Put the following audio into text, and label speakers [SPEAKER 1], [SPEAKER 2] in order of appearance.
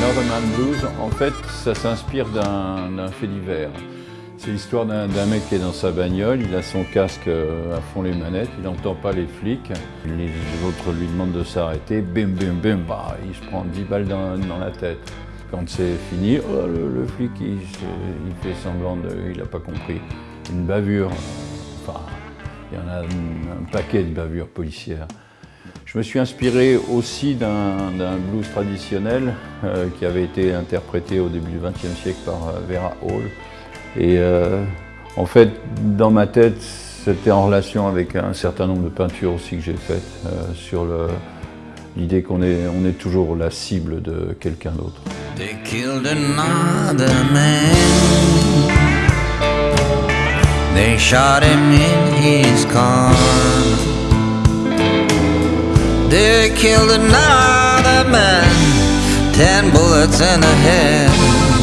[SPEAKER 1] Northern Blues, en fait, ça s'inspire d'un fait divers. C'est l'histoire d'un mec qui est dans sa bagnole, il a son casque euh, à fond les manettes, il n'entend pas les flics. Les autres lui demandent de s'arrêter, bim bim bim, bah, il se prend 10 balles dans, la tête. Quand c'est fini, oh, le, flic il, fait semblant de... il n'a pas compris. Une bavure, enfin, il y en a un paquet de bavures policières. Je me suis inspiré aussi d'un blues traditionnel euh, qui avait été interprété au début du XXe siècle par euh, Vera Hall. Et euh, en fait, dans ma tête, c'était en relation avec un certain nombre de peintures aussi que j'ai faites sur l'idée qu'on est, on est toujours la cible de quelqu'un d'autre. They killed another man, ten bullets in the head.